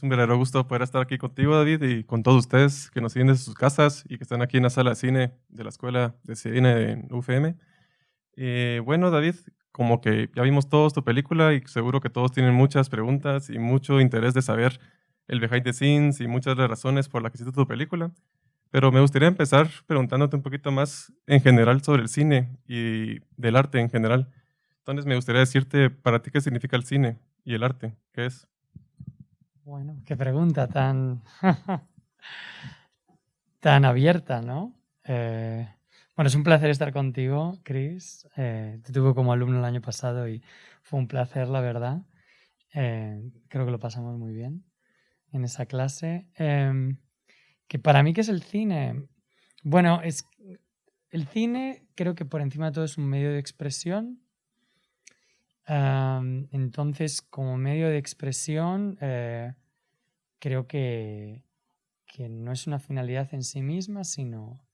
Es un verdadero gusto poder estar aquí contigo, David, y con todos ustedes que nos siguen desde sus casas y que están aquí en la sala de cine de la Escuela de Cine en UFM. Eh, bueno, David, como que ya vimos todos tu película y seguro que todos tienen muchas preguntas y mucho interés de saber el behind the scenes y muchas de las razones por las que hiciste tu película. Pero me gustaría empezar preguntándote un poquito más en general sobre el cine y del arte en general. Entonces me gustaría decirte para ti qué significa el cine y el arte, ¿qué es? Bueno, qué pregunta tan, tan abierta, ¿no? Eh, bueno, es un placer estar contigo, Chris. Eh, te tuve como alumno el año pasado y fue un placer, la verdad. Eh, creo que lo pasamos muy bien en esa clase. Em, que para mí, ¿qué es el cine? Bueno, es, el cine creo que por encima de todo es un medio de expresión. entonces, como medio de expresión, creo que, que, no es una finalidad en sí misma, sino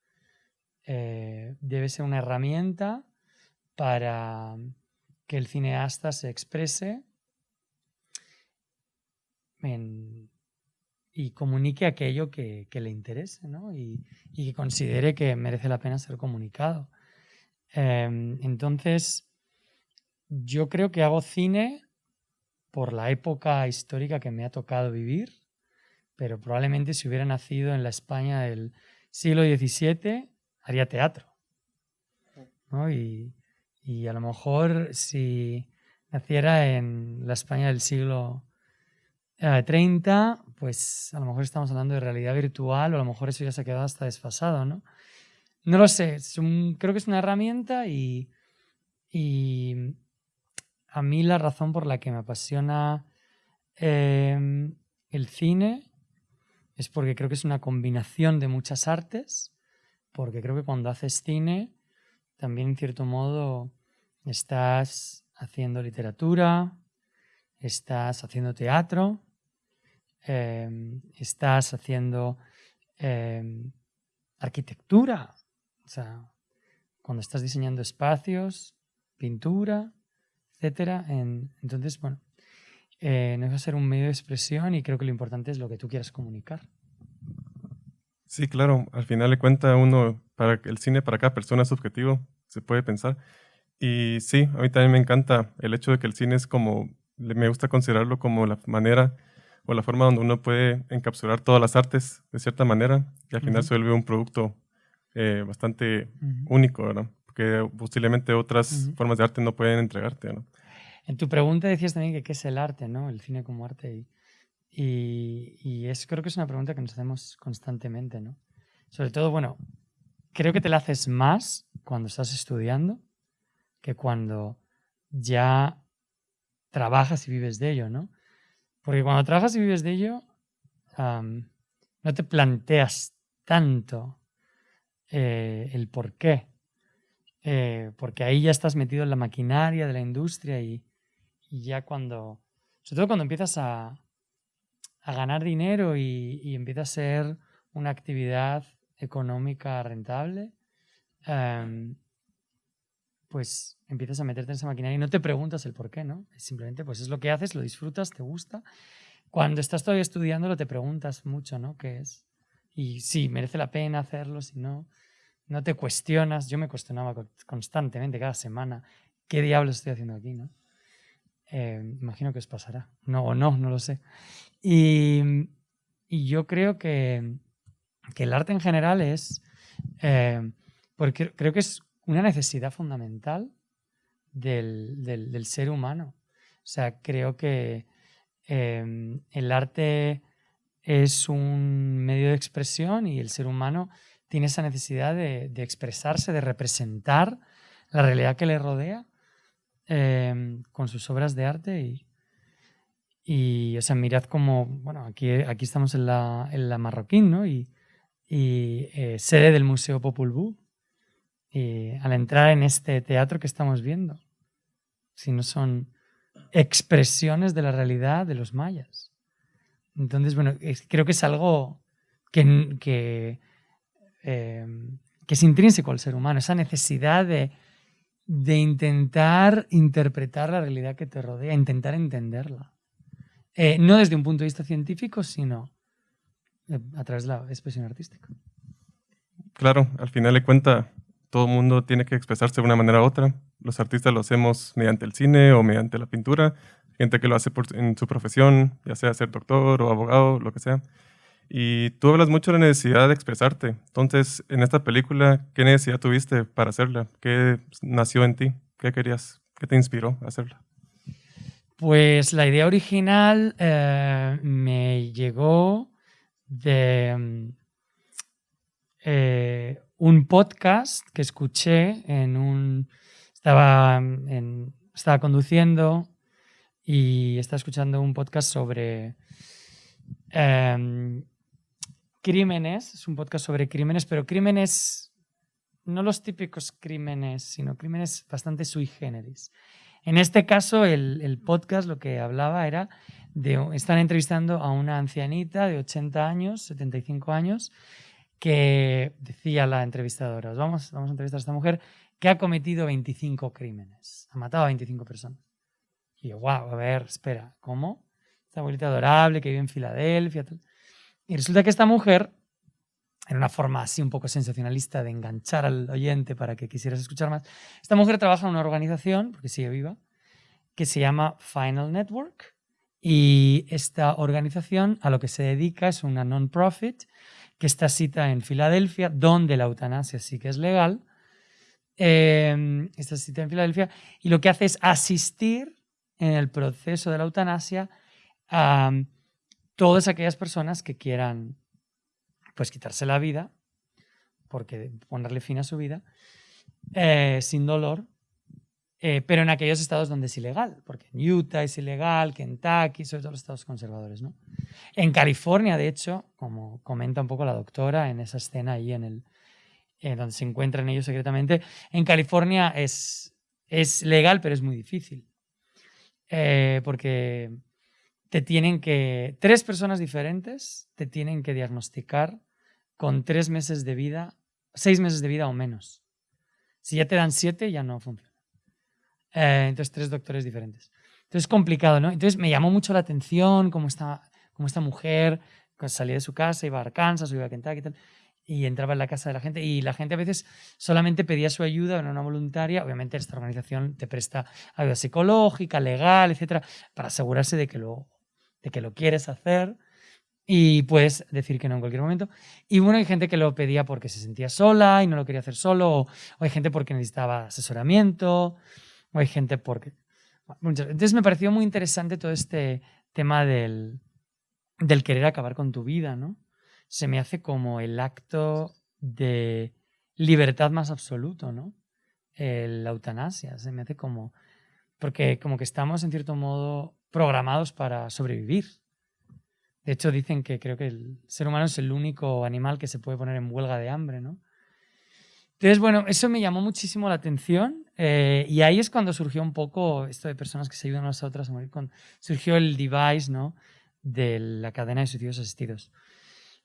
eh, debe ser una herramienta para que el cineasta se exprese y comunique aquello que, le interese ¿no? y, que considere que merece la pena ser comunicado. Em, entonces, yo creo que hago cine por la época histórica que me ha tocado vivir, pero probablemente si hubiera nacido en la España del siglo XVII, haría teatro. Y, y, a lo mejor si naciera en la España del siglo 30, eh, pues a lo mejor estamos hablando de realidad virtual o a lo mejor eso ya se ha quedado hasta desfasado, ¿no? No lo sé, creo que es una herramienta y, a mí la razón por la que me apasiona em, el cine es porque creo que es una combinación de muchas artes, porque creo que cuando haces cine también en cierto modo estás haciendo literatura, estás haciendo teatro, Em, estás haciendo em, arquitectura, o sea, cuando estás diseñando espacios, pintura, etcétera. entonces, bueno, eh, no va a ser un medio de expresión y creo que lo importante es lo que tú quieras comunicar. Sí, claro. Al final de cuenta uno, para el cine para cada persona es subjetivo, se puede pensar. Y sí, a mí también me encanta el hecho de que el cine es como, me gusta considerarlo como la manera o la forma donde uno puede encapsular todas las artes de cierta manera y al final se vuelve un producto eh, bastante único, ¿verdad? Porque posiblemente otras formas de arte no pueden entregarte, ¿no? En tu pregunta decías también que qué es el arte, ¿no? El cine como arte. Y, es, creo que es una pregunta que nos hacemos constantemente, ¿no? Sobre todo, bueno, creo que te la haces más cuando estás estudiando que cuando ya trabajas y vives de ello, ¿no? Porque cuando trabajas y vives de ello, no te planteas tanto eh, el por qué. Eh, porque ahí ya estás metido en la maquinaria de la industria y, ya cuando, sobre todo cuando empiezas a, ganar dinero y, empieza a ser una actividad económica rentable, pues empiezas a meterte en esa maquinaria y no te preguntas el por qué, ¿no? Simplemente pues es lo que haces, lo disfrutas, te gusta. Cuando estás todavía estudiándolo te preguntas mucho, ¿no? ¿Qué es? Y sí, merece la pena hacerlo, si no, no te cuestionas. Yo me cuestionaba constantemente, cada semana, ¿qué diablos estoy haciendo aquí, no? Eh, imagino que os pasará. No o no, no lo sé. Y, yo creo que, el arte en general es... Eh, porque creo que es una necesidad fundamental del, ser humano. O sea, creo que em, el arte es un medio de expresión y el ser humano tiene esa necesidad de, expresarse, de representar la realidad que le rodea em, con sus obras de arte y, o sea, mirad como, bueno, aquí, aquí estamos en la, en la Marroquín, ¿no? Y, eh, sede del Museo Popul Vuh, al entrar en este teatro que estamos viendo, sino son expresiones de la realidad de los mayas. Entonces, bueno, creo que es algo que, que, em, que, es intrínseco al ser humano, esa necesidad de, de, intentar interpretar la realidad que te rodea, intentar entenderla. eh, no desde un punto de vista científico, sino eh, a través de la expresión artística. Claro, al final de cuenta, todo mundo tiene que expresarse de una manera u otra. Los artistas lo hacemos mediante el cine o mediante la pintura, gente que lo hace en su profesión, ya sea ser doctor o abogado, lo que sea. Y tú hablas mucho de la necesidad de expresarte. Entonces, en esta película, ¿qué necesidad tuviste para hacerla? ¿Qué nació en ti? ¿Qué querías? ¿Qué te inspiró a hacerla? Pues la idea original eh, me llegó de mm, eh, un podcast que escuché en un... Estaba, estaba conduciendo y estaba escuchando un podcast sobre em, crímenes, es un podcast sobre crímenes, pero crímenes, no los típicos crímenes, sino crímenes bastante sui generis. En este caso, el, podcast lo que hablaba era de, están entrevistando a una ancianita de 80 años, 75 años, que decía la entrevistadora, vamos, vamos a entrevistar a esta mujer que ha cometido 25 crímenes, ha matado a 25 personas. Y yo, wow, a ver, espera, ¿cómo? Esta abuelita adorable que vive en Filadelfia. Y resulta que esta mujer, en una forma así un poco sensacionalista de enganchar al oyente para que quisieras escuchar más, esta mujer trabaja en una organización, porque sigue viva, que se llama Final Network. Y esta organización a lo que se dedica es una non-profit que está cita en Filadelfia, donde la eutanasia sí que es legal. Eh, está cita en Filadelfia y lo que hace es asistir en el proceso de la eutanasia a todas aquellas personas que quieran pues quitarse la vida, porque ponerle fin a su vida, eh, sin dolor, eh, pero en aquellos estados donde es ilegal, porque en Utah es ilegal, Kentucky, sobre todo los estados conservadores. ¿no? En California, de hecho, como comenta un poco la doctora en esa escena ahí en el, eh, donde se encuentran ellos secretamente, en California es, es legal, pero es muy difícil. porque te tienen que, tres personas diferentes te tienen que diagnosticar con tres meses de vida, seis meses de vida o menos. Si ya te dan siete, ya no funciona. Eh, entonces, tres doctores diferentes. Entonces, es complicado, ¿no? Entonces, me llamó mucho la atención cómo esta, cómo esta mujer salía de su casa, iba a Arkansas, iba a Kentucky y entraba en la casa de la gente. Y la gente a veces solamente pedía su ayuda, era una voluntaria. Obviamente, esta organización te presta ayuda psicológica, legal, etcétera, para asegurarse de que lo de que lo quieres hacer y puedes decir que no en cualquier momento. Y bueno, hay gente que lo pedía porque se sentía sola y no lo quería hacer solo, o, hay gente porque necesitaba asesoramiento, o hay gente porque... Entonces me pareció muy interesante todo este tema del, del querer acabar con tu vida, ¿no? Se me hace como el acto de libertad más absoluto, ¿no? la eutanasia, se me hace como... Porque como que estamos en cierto modo programados para sobrevivir. De hecho, dicen que creo que el ser humano es el único animal que se puede poner en huelga de hambre, ¿no? Entonces, bueno, eso me llamó muchísimo la atención eh, y ahí es cuando surgió un poco esto de personas que se ayudan unas a otras a morir. Surgió el device, ¿no? De la cadena de suicidios asistidos.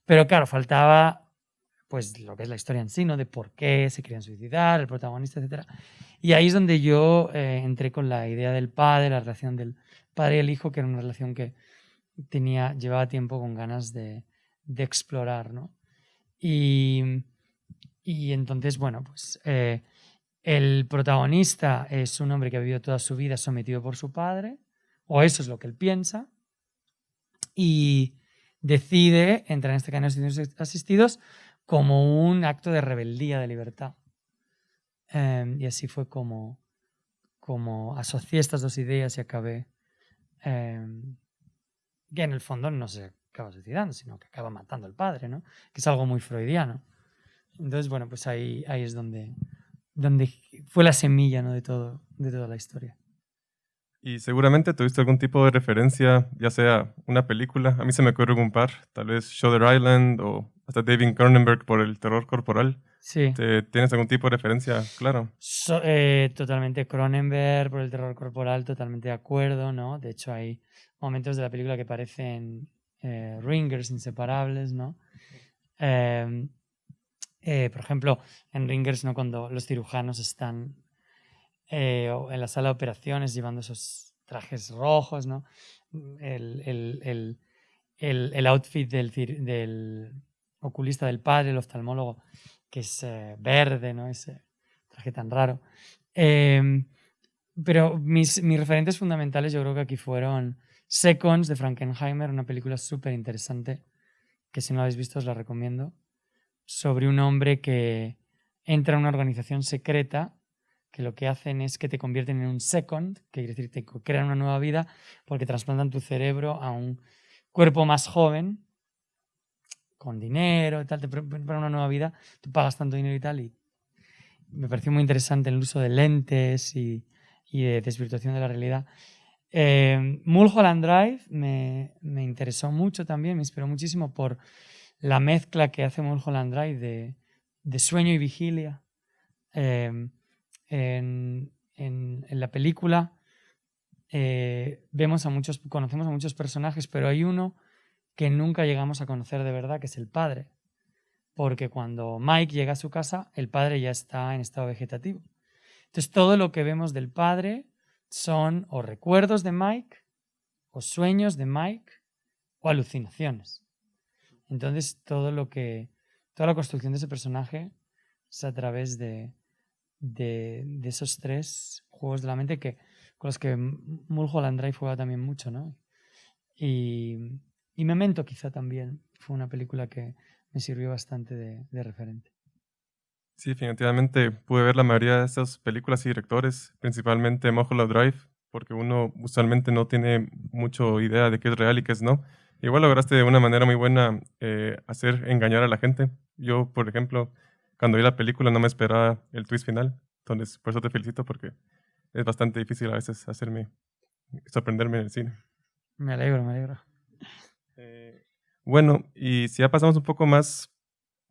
Pero claro, faltaba pues lo que es la historia en sí, ¿no? De por qué se querían suicidar, el protagonista, etc. Y ahí es donde yo eh, entré con la idea del padre, la relación del, padre y el hijo, que era una relación que tenía, llevaba tiempo con ganas de, explorar, ¿no? Y, entonces, bueno, pues eh, el protagonista es un hombre que ha vivido toda su vida sometido por su padre, o eso es lo que él piensa, y decide entrar en este canal de asistidos como un acto de rebeldía de libertad. Em, y así fue como, como asocié estas dos ideas y acabé Em, que en el fondo no se acaba suicidando, sino que acaba matando al padre, ¿no? Que es algo muy freudiano. Entonces, bueno, pues ahí, ahí es donde, donde fue la semilla ¿no? de, todo, de toda la historia. Y seguramente tuviste algún tipo de referencia, ya sea una película, a mí se me ocurre un par, tal vez Shutter Island o hasta David Cronenberg por el terror corporal. Sí. ¿Tienes algún tipo de referencia, claro? Eh, totalmente Cronenberg por el terror corporal, totalmente de acuerdo, ¿no? De hecho, hay momentos de la película que parecen eh, ringers inseparables, ¿no? Em, eh, por ejemplo, en ringers, ¿no? Cuando los cirujanos están en la sala de operaciones llevando esos trajes rojos, ¿no? el, el, el, el outfit del, del, oculista del padre, el oftalmólogo, que es verde, ¿no? Ese traje tan raro. Em, pero mis, mis, referentes fundamentales yo creo que aquí fueron Seconds de Frankenheimer, una película súper interesante que si no la habéis visto os la recomiendo, sobre un hombre que entra a una organización secreta que lo que hacen es que te convierten en un second, que quiere decir te crean una nueva vida porque trasplantan tu cerebro a un cuerpo más joven, con dinero y tal, te preparan una nueva vida, tú pagas tanto dinero y tal, y me pareció muy interesante el uso de lentes y, de desvirtuación de la realidad. Eh, Mulholland Drive me, me, interesó mucho también, me inspiró muchísimo por la mezcla que hace Mulholland Drive de, de sueño y vigilia. Eh, en, en, la película eh, vemos a muchos, conocemos a muchos personajes, pero hay uno que nunca llegamos a conocer de verdad, que es el padre. Porque cuando Mike llega a su casa, el padre ya está en estado vegetativo. Entonces todo lo que vemos del padre son o recuerdos de Mike, o sueños de Mike, o alucinaciones. Entonces todo lo que, toda la construcción de ese personaje es a través de, de, esos tres juegos de la mente que, con los que Mulholland Drive juega también mucho, ¿no? Y, y Memento quizá también fue una película que me sirvió bastante de, referente. Sí, definitivamente pude ver la mayoría de estas películas y directores, principalmente Mulholland Drive, porque uno usualmente no tiene mucho idea de qué es real y qué es no. Igual lograste de una manera muy buena eh, hacer engañar a la gente. Yo, por ejemplo, cuando vi la película no me esperaba el twist final. Entonces, por eso te felicito porque es bastante difícil a veces hacerme sorprenderme en el cine. Me alegro, me alegro. Bueno, y si ya pasamos un poco más,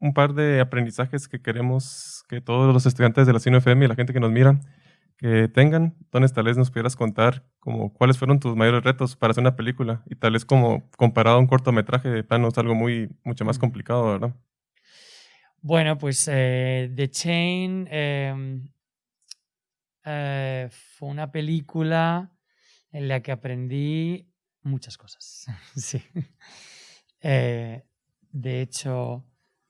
un par de aprendizajes que queremos que todos los estudiantes de la Cine FM y la gente que nos mira que tengan, entonces tal vez nos pudieras contar como cuáles fueron tus mayores retos para hacer una película y tal vez como comparado a un cortometraje de plano es algo muy mucho más complicado, ¿verdad? Bueno, pues eh, The Chain em, eh, fue una película en la que aprendí muchas cosas. sí. Eh, de hecho,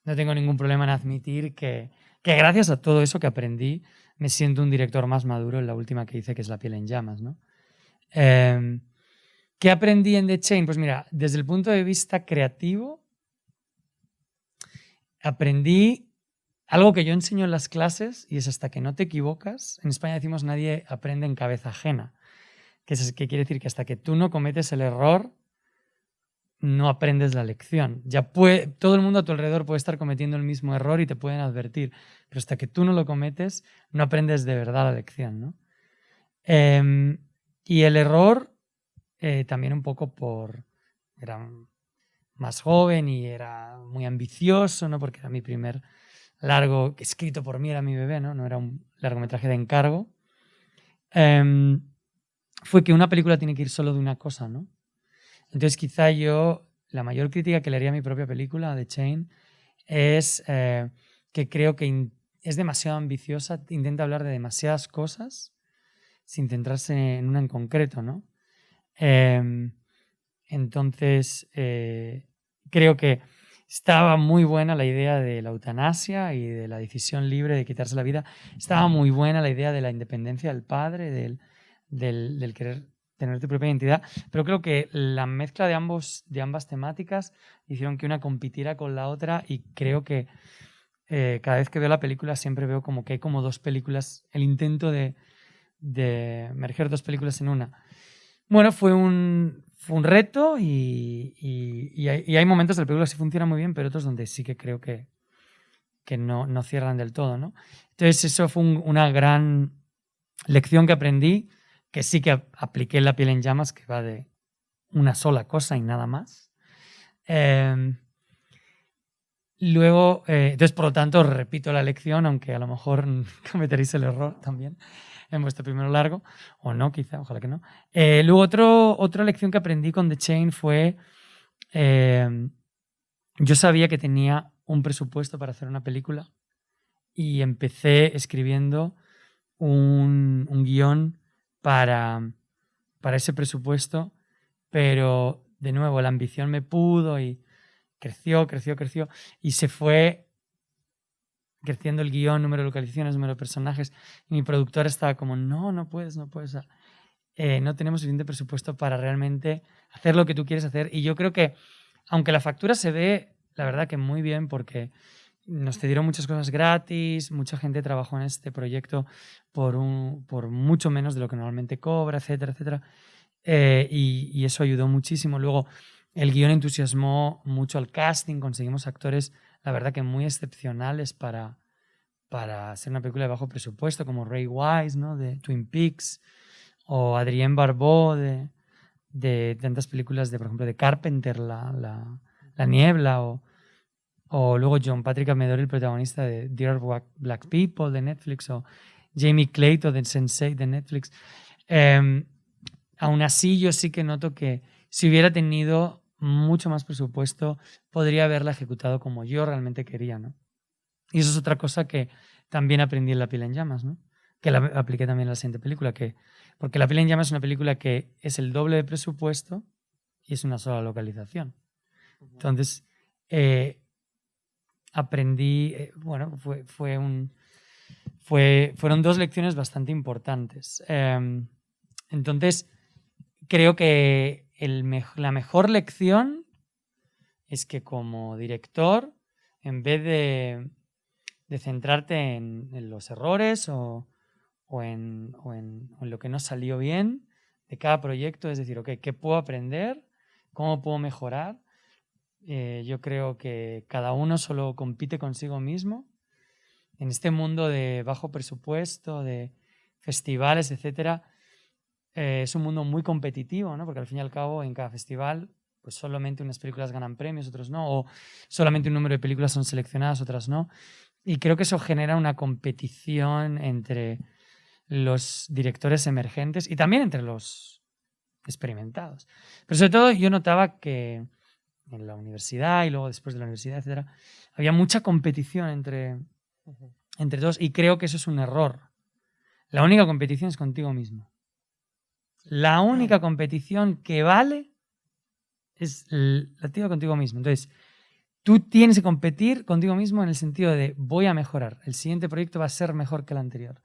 no tengo ningún problema en admitir que, que, gracias a todo eso que aprendí, me siento un director más maduro en la última que hice, que es La piel en llamas. ¿no? Em, ¿Qué aprendí en The Chain? Pues mira, desde el punto de vista creativo, aprendí algo que yo enseño en las clases y es hasta que no te equivocas. En España decimos nadie aprende en cabeza ajena, que, es, que quiere decir que hasta que tú no cometes el error, no aprendes la lección. Ya puede, todo el mundo a tu alrededor puede estar cometiendo el mismo error y te pueden advertir, pero hasta que tú no lo cometes, no aprendes de verdad la lección. ¿no? Em, y el error, eh, también un poco por... Era más joven y era muy ambicioso, ¿no? porque era mi primer largo escrito por mí, era mi bebé, ¿no? No era un largometraje de encargo. Em, fue que una película tiene que ir solo de una cosa, ¿no? Entonces quizá yo, la mayor crítica que le haría a mi propia película, The Chain, es eh, que creo que es demasiado ambiciosa, intenta hablar de demasiadas cosas sin centrarse en una en concreto, ¿no? Em, entonces, eh, creo que estaba muy buena la idea de la eutanasia y de la decisión libre de quitarse la vida. Estaba muy buena la idea de la independencia del padre, del, del, querer tener tu propia identidad. Pero creo que la mezcla de, ambos, de ambas temáticas hicieron que una compitiera con la otra y creo que eh, cada vez que veo la película siempre veo como que hay como dos películas, el intento de, de merger dos películas en una. Bueno, fue un, fue un reto y, y, hay, momentos del película que sí funciona muy bien, pero otros donde sí que creo que, que no, no, cierran del todo. ¿no? Entonces eso fue una gran lección que aprendí, que sí que apliqué la piel en llamas, que va de una sola cosa y nada más. Em, luego, eh, entonces por lo tanto repito la lección, aunque a lo mejor cometeréis el error también en vuestro primero largo, o no, quizá, ojalá que no. Eh, luego, otro, otra lección que aprendí con The Chain fue, eh, yo sabía que tenía un presupuesto para hacer una película y empecé escribiendo un, un guion para, para ese presupuesto pero de nuevo la ambición me pudo y creció, creció, creció y se fue creciendo el guion, número de localizaciones, número de personajes. Y mi productor estaba como, no, no puedes, no puedes. Eh, no tenemos suficiente presupuesto para realmente hacer lo que tú quieres hacer. Y yo creo que, aunque la factura se ve, la verdad que muy bien, porque nos cedieron muchas cosas gratis, mucha gente trabajó en este proyecto por, un, por mucho menos de lo que normalmente cobra, etcétera, etcétera. Eh, y, eso ayudó muchísimo. Luego, el guion entusiasmó mucho al casting, conseguimos actores, la verdad que muy excepcionales para, para hacer una película de bajo presupuesto, como Ray Wise, ¿no? de Twin Peaks, o Adrien Barbeau, de, de tantas películas de, por ejemplo, de Carpenter, La, la, la Niebla, o, o luego John Patrick Amedori, el protagonista de Dear Black People de Netflix, o Jamie Clayton de Sensei de Netflix. Eh, aún así, yo sí que noto que si hubiera tenido mucho más presupuesto, podría haberla ejecutado como yo realmente quería, ¿no? Y eso es otra cosa que también aprendí en La piel en llamas, ¿no? Que la apliqué también en la siguiente película, que, porque La piel en llamas es una película que es el doble de presupuesto y es una sola localización. Entonces, eh, aprendí, eh, bueno, fue, fue un, fue, fueron dos lecciones bastante importantes. Em, entonces, creo que la mejor lección es que como director, en vez de, centrarte en, los errores o, en, lo que no salió bien de cada proyecto, es decir, ¿qué puedo aprender? ¿Cómo puedo mejorar? Eh, yo creo que cada uno solo compite consigo mismo. En este mundo de bajo presupuesto, de festivales, etcétera, eh, es un mundo muy competitivo, ¿no? porque al fin y al cabo en cada festival pues solamente unas películas ganan premios, otros no, o solamente un número de películas son seleccionadas, otras no. Y creo que eso genera una competición entre los directores emergentes y también entre los experimentados. Pero sobre todo yo notaba que en la universidad y luego después de la universidad, etcétera, había mucha competición entre, entre todos y creo que eso es un error. La única competición es contigo mismo. La única competición que vale es la tuya contigo mismo. Entonces, tú tienes que competir contigo mismo en el sentido de voy a mejorar. El siguiente proyecto va a ser mejor que el anterior.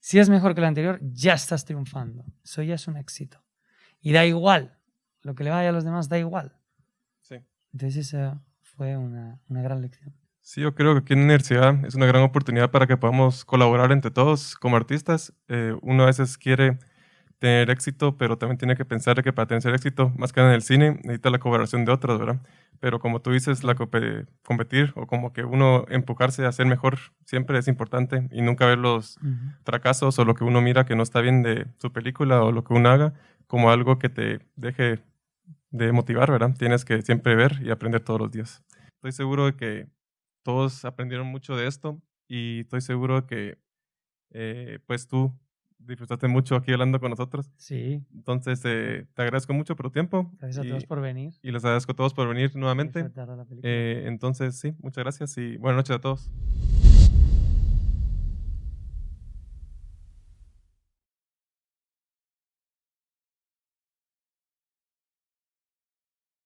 Si es mejor que el anterior, ya estás triunfando. Eso ya es un éxito. Y da igual. Lo que le vaya a los demás da igual. Entonces, esa fue una, gran lección. Sí, yo creo que aquí en la universidad es una gran oportunidad para que podamos colaborar entre todos como artistas. Eh, uno a veces quiere tener éxito, pero también tiene que pensar que para tener éxito, más que en el cine, necesita la colaboración de otros, ¿verdad? Pero como tú dices, la competir o como que uno empujarse a ser mejor siempre es importante y nunca ver los fracasos o lo que uno mira que no está bien de su película o lo que uno haga como algo que te deje de motivar, ¿verdad? Tienes que siempre ver y aprender todos los días. Estoy seguro de que todos aprendieron mucho de esto y estoy seguro de que eh, pues tú disfrutaste mucho aquí hablando con nosotros. Sí. Entonces, eh, te agradezco mucho por tu tiempo. Gracias a todos por venir. Y les agradezco a todos por venir nuevamente. Eh, entonces, sí, muchas gracias y buenas noches a todos.